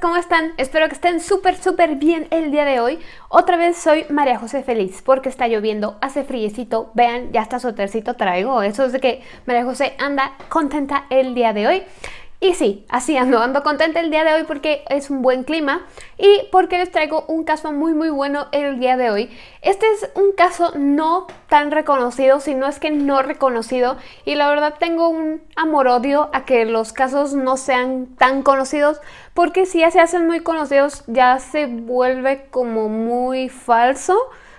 ¿cómo están? Espero que estén súper súper bien el día de hoy. Otra vez soy María José Feliz porque está lloviendo, hace friecito. Vean, ya está su tercito traigo. Eso es de que María José anda contenta el día de hoy. Y sí, así ando, ando contenta el día de hoy porque es un buen clima y porque les traigo un caso muy muy bueno el día de hoy. Este es un caso no tan reconocido, sino es que no reconocido y la verdad tengo un amor-odio a que los casos no sean tan conocidos porque si ya se hacen muy conocidos ya se vuelve como muy falso,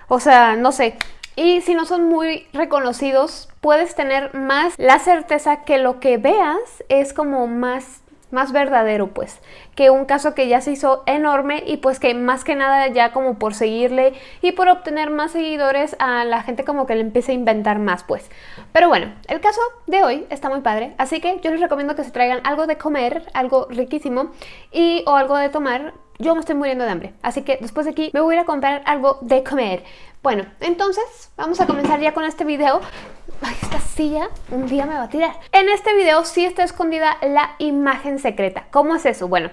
o sea, no sé, y si no son muy reconocidos, puedes tener más la certeza que lo que veas es como más más verdadero pues. Que un caso que ya se hizo enorme y pues que más que nada ya como por seguirle y por obtener más seguidores a la gente como que le empiece a inventar más pues. Pero bueno el caso de hoy está muy padre así que yo les recomiendo que se traigan algo de comer algo riquísimo y o algo de tomar. Yo me estoy muriendo de hambre, así que después de aquí me voy a ir a comprar algo de comer. Bueno, entonces vamos a comenzar ya con este video. Ay, esta silla un día me va a tirar. En este video sí está escondida la imagen secreta. ¿Cómo es eso? Bueno,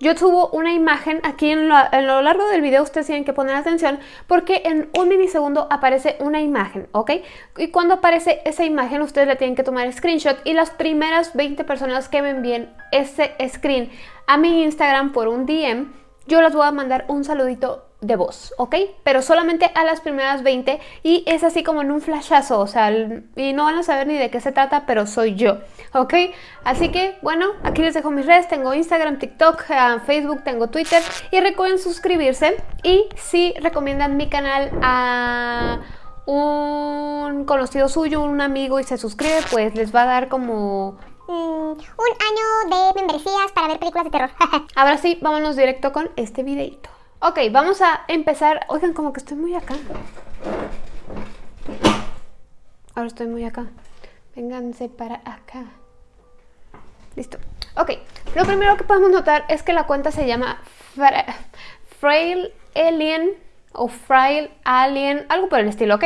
yo subo una imagen aquí en lo, largo del video, ustedes tienen que poner atención porque en un milisegundo aparece una imagen, ¿ok? Y cuando aparece esa imagen ustedes le tienen que tomar screenshot y las primeras 20 personas que me envíen ese screen a mi Instagram por un DM, yo les voy a mandar un saludito de voz, ¿ok? Pero solamente a las primeras 20 y es así como en un flashazo, o sea, y no van a saber ni de qué se trata, pero soy yo, ¿ok? Así que, bueno, aquí les dejo mis redes, tengo Instagram, TikTok, uh, Facebook, tengo Twitter y recuerden suscribirse y si recomiendan mi canal a un conocido suyo, un amigo y se suscribe, pues les va a dar como mm, un año de membresías para ver películas de terror. Ahora sí, vámonos directo con este videito. Ok, vamos a empezar. Oigan, como que estoy muy acá. Ahora estoy muy acá. Vénganse para acá. Listo. Ok, lo primero que podemos notar es que la cuenta se llama Frail Alien o Frail Alien, algo por el estilo, ¿ok?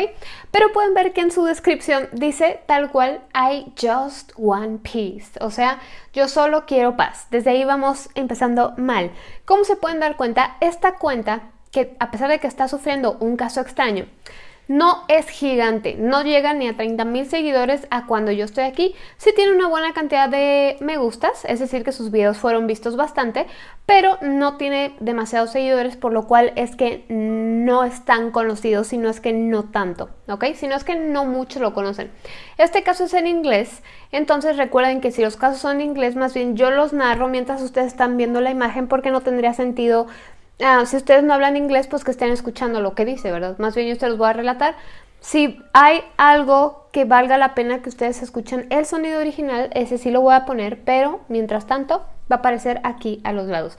Pero pueden ver que en su descripción dice tal cual I just one peace, o sea, yo solo quiero paz. Desde ahí vamos empezando mal. Como se pueden dar cuenta, esta cuenta, que a pesar de que está sufriendo un caso extraño, no es gigante, no llega ni a 30 mil seguidores a cuando yo estoy aquí. Sí tiene una buena cantidad de me gustas, es decir que sus videos fueron vistos bastante, pero no tiene demasiados seguidores, por lo cual es que no es tan conocido, sino es que no tanto, ¿ok? Sino es que no muchos lo conocen. Este caso es en inglés, entonces recuerden que si los casos son en inglés, más bien yo los narro mientras ustedes están viendo la imagen porque no tendría sentido Ah, si ustedes no hablan inglés, pues que estén escuchando lo que dice, ¿verdad? Más bien yo se los voy a relatar. Si hay algo que valga la pena que ustedes escuchen el sonido original, ese sí lo voy a poner, pero mientras tanto va a aparecer aquí a los lados.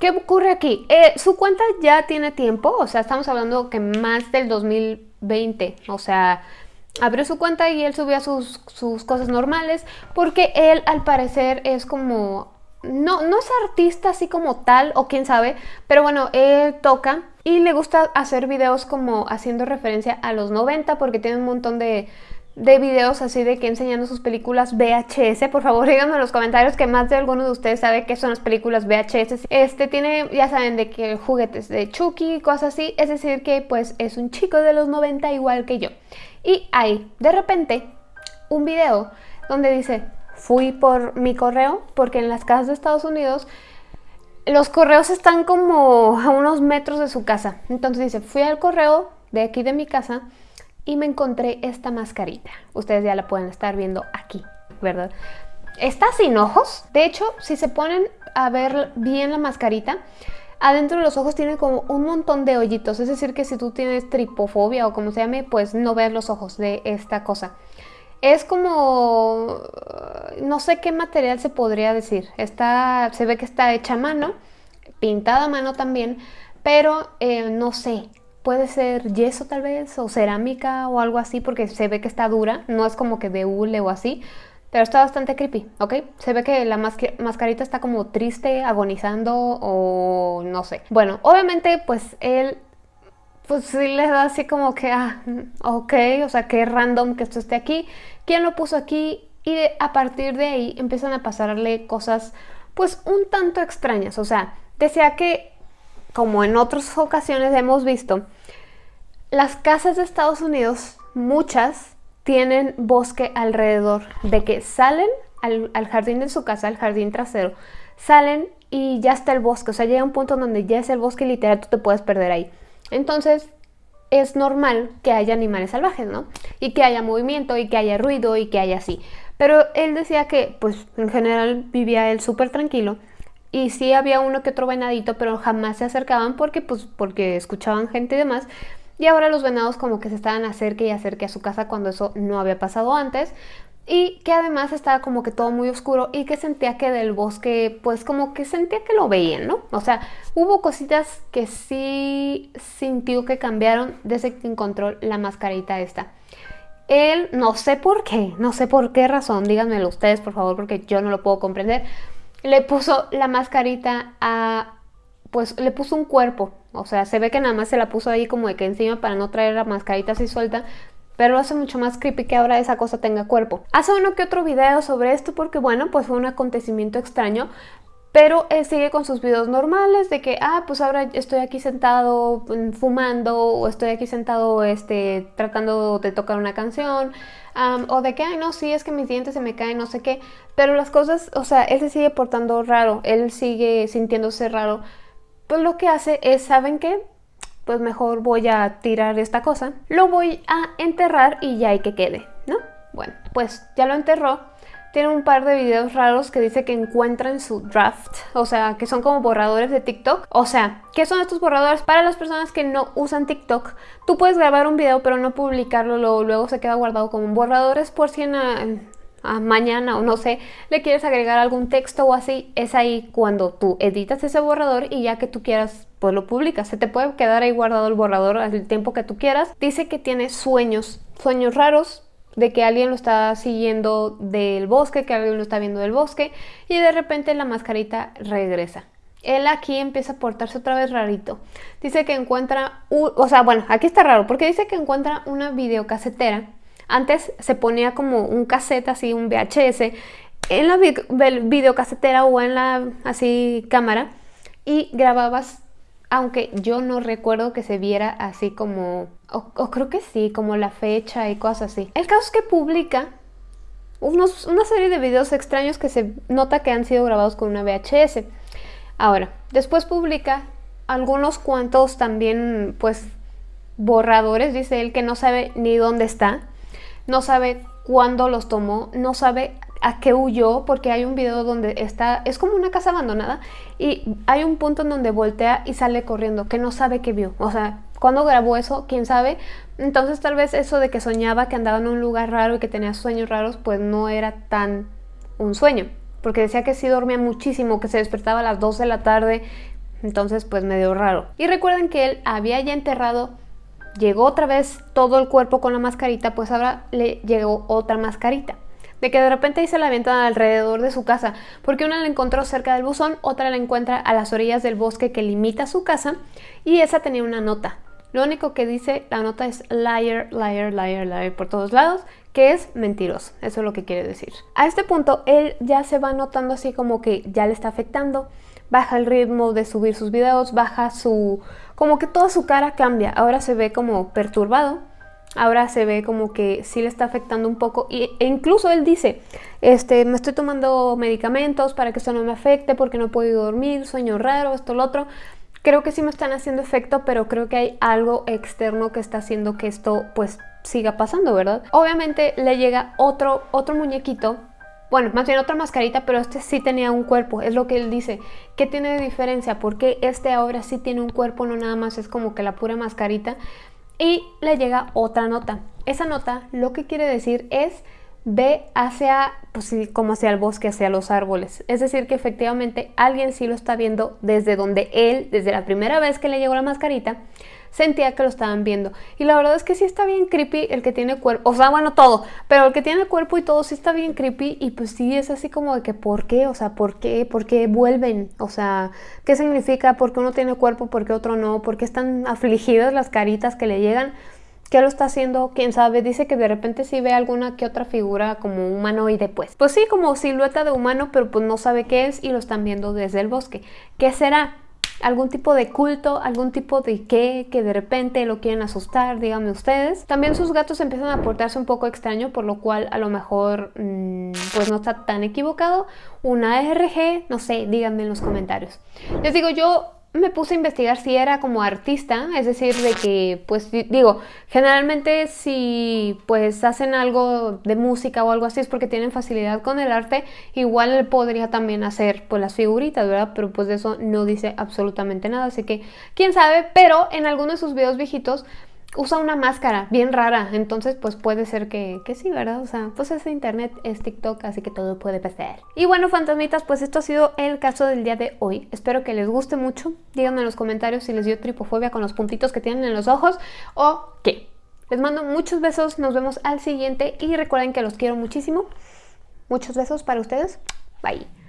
¿Qué ocurre aquí? Eh, su cuenta ya tiene tiempo, o sea, estamos hablando que más del 2020, o sea, abrió su cuenta y él subía sus, sus cosas normales, porque él al parecer es como no, no es artista así como tal, o quién sabe, pero bueno, él toca y le gusta hacer videos como haciendo referencia a los 90 porque tiene un montón de, de videos así de que enseñando sus películas VHS. Por favor, díganme en los comentarios que más de alguno de ustedes sabe qué son las películas VHS. Este tiene, ya saben, de que juguetes de Chucky, cosas así. Es decir que pues es un chico de los 90 igual que yo. Y hay, de repente, un video donde dice fui por mi correo, porque en las casas de Estados Unidos los correos están como a unos metros de su casa. Entonces dice, fui al correo de aquí de mi casa y me encontré esta mascarita. Ustedes ya la pueden estar viendo aquí, ¿verdad? Está sin ojos. De hecho, si se ponen a ver bien la mascarita, adentro de los ojos tiene como un montón de hoyitos. Es decir, que si tú tienes tripofobia o como se llame, pues no ves los ojos de esta cosa. Es como, no sé qué material se podría decir. Está, se ve que está hecha a mano, pintada a mano también, pero eh, no sé, puede ser yeso tal vez, o cerámica o algo así, porque se ve que está dura, no es como que de hule o así, pero está bastante creepy, ¿ok? Se ve que la mascarita está como triste, agonizando o no sé. Bueno, obviamente pues él pues sí le da así como que, ah, ok, o sea, qué random que esto esté aquí, quién lo puso aquí y a partir de ahí empiezan a pasarle cosas pues un tanto extrañas. O sea, decía que, como en otras ocasiones hemos visto, las casas de Estados Unidos, muchas, tienen bosque alrededor, de que salen al, al jardín de su casa, al jardín trasero, salen y ya está el bosque, o sea, llega un punto donde ya es el bosque literal, tú te puedes perder ahí. Entonces, es normal que haya animales salvajes, ¿no? Y que haya movimiento y que haya ruido y que haya así. Pero él decía que, pues, en general vivía él súper tranquilo. Y sí había uno que otro venadito, pero jamás se acercaban porque, pues, porque escuchaban gente y demás. Y ahora los venados como que se estaban acerque y acerque a su casa cuando eso no había pasado antes y que además estaba como que todo muy oscuro y que sentía que del bosque pues como que sentía que lo veían, ¿no? O sea, hubo cositas que sí sintió que cambiaron desde que encontró la mascarita esta. Él, no sé por qué, no sé por qué razón, díganmelo ustedes por favor porque yo no lo puedo comprender, le puso la mascarita a, pues le puso un cuerpo, o sea, se ve que nada más se la puso ahí como de que encima para no traer la mascarita así suelta, pero lo hace mucho más creepy que ahora esa cosa tenga cuerpo. Hace uno que otro video sobre esto porque bueno, pues fue un acontecimiento extraño, pero él sigue con sus videos normales de que, ah, pues ahora estoy aquí sentado mm, fumando o estoy aquí sentado este, tratando de tocar una canción o de que, ay, no, sí, es que mis dientes se me caen, no sé qué. Pero las cosas, o sea, él se sigue portando raro, él sigue sintiéndose raro. Pues lo que hace es, ¿saben qué? pues mejor voy a tirar esta cosa. Lo voy a enterrar y ya hay que quede, ¿no? Bueno, pues ya lo enterró. Tiene un par de videos raros que dice que encuentran su draft, o sea, que son como borradores de TikTok. O sea, ¿qué son estos borradores? Para las personas que no usan TikTok, tú puedes grabar un video pero no publicarlo, luego, luego se queda guardado como borradores por si en, mañana o no sé, le quieres agregar algún texto o así, es ahí cuando tú editas ese borrador y ya que tú quieras, pues lo publicas. Se te puede quedar ahí guardado el borrador al tiempo que tú quieras. Dice que tiene sueños, sueños raros, de que alguien lo está siguiendo del bosque, que alguien lo está viendo del bosque y de repente la mascarita regresa. Él aquí empieza a portarse otra vez rarito. Dice que encuentra, o sea, bueno, aquí está raro porque dice que encuentra una videocasetera antes se ponía como un cassette así, un VHS, en la videocasetera o en la así cámara y grababas, aunque yo no recuerdo que se viera así como, o, creo que sí, como la fecha y cosas así. El caso es que publica unos, una serie de videos extraños que se nota que han sido grabados con una VHS. Ahora, después publica algunos cuantos también, pues, borradores, dice él, que no sabe ni dónde está no sabe cuándo los tomó, no sabe a qué huyó, porque hay un video donde está, es como una casa abandonada y hay un punto en donde voltea y sale corriendo, que no sabe qué vio, o sea, cuando grabó eso, quién sabe, entonces tal vez eso de que soñaba que andaba en un lugar raro y que tenía sueños raros, pues no era tan un sueño, porque decía que sí dormía muchísimo, que se despertaba a las 2 de la tarde, entonces pues medio raro. Y recuerden que él había ya enterrado llegó otra vez todo el cuerpo con la mascarita, pues ahora le llegó otra mascarita. De que de repente se la avientan alrededor de su casa, porque una la encontró cerca del buzón, otra la encuentra a las orillas del bosque que limita su casa, y esa tenía una nota. Lo único que dice la nota es liar, liar, liar, liar por todos lados, que es mentiroso. Eso es lo que quiere decir. A este punto, él ya se va notando así como que ya le está afectando, baja el ritmo de subir sus videos, baja su como que toda su cara cambia. Ahora se ve como perturbado, ahora se ve como que sí le está afectando un poco e incluso él dice, este, me estoy tomando medicamentos para que esto no me afecte porque no podido dormir, sueño raro, esto, lo otro. Creo que sí me están haciendo efecto, pero creo que hay algo externo que está haciendo que esto pues siga pasando, ¿verdad? Obviamente le llega otro, otro muñequito bueno, más bien otra mascarita, pero este sí tenía un cuerpo, es lo que él dice. ¿Qué tiene de diferencia? Porque este ahora sí tiene un cuerpo, no nada más es como que la pura mascarita. Y le llega otra nota. Esa nota lo que quiere decir es ve hacia, pues como hacia el bosque, hacia los árboles. Es decir, que efectivamente alguien sí lo está viendo desde donde él, desde la primera vez que le llegó la mascarita, sentía que lo estaban viendo. Y la verdad es que sí está bien creepy el que tiene cuerpo, o sea, bueno, todo, pero el que tiene cuerpo y todo sí está bien creepy y pues sí es así como de que ¿por qué? O sea, ¿por qué? ¿Por qué vuelven? O sea, ¿qué significa? ¿Por qué uno tiene cuerpo? ¿Por qué otro no? ¿Por qué están afligidas las caritas que le llegan? ¿Qué lo está haciendo? ¿Quién sabe? Dice que de repente sí ve alguna que otra figura como humanoide, pues. Pues sí, como silueta de humano, pero pues no sabe qué es y lo están viendo desde el bosque. ¿Qué será? Algún tipo de culto, algún tipo de qué, que de repente lo quieren asustar, díganme ustedes. También sus gatos empiezan a portarse un poco extraño, por lo cual a lo mejor mm, pues no está tan equivocado. Una ARG, no sé, díganme en los comentarios. Les digo, yo me puse a investigar si era como artista, es decir, de que, pues digo, generalmente si pues hacen algo de música o algo así es porque tienen facilidad con el arte, igual podría también hacer pues las figuritas, ¿verdad? Pero pues de eso no dice absolutamente nada, así que quién sabe, pero en algunos de sus videos viejitos usa una máscara bien rara, entonces pues puede ser que, que, sí, ¿verdad? O sea, pues es internet, es TikTok, así que todo puede pasar. Y bueno, fantasmitas, pues esto ha sido el caso del día de hoy. Espero que les guste mucho. Díganme en los comentarios si les dio tripofobia con los puntitos que tienen en los ojos o qué. Les mando muchos besos, nos vemos al siguiente y recuerden que los quiero muchísimo. Muchos besos para ustedes. Bye.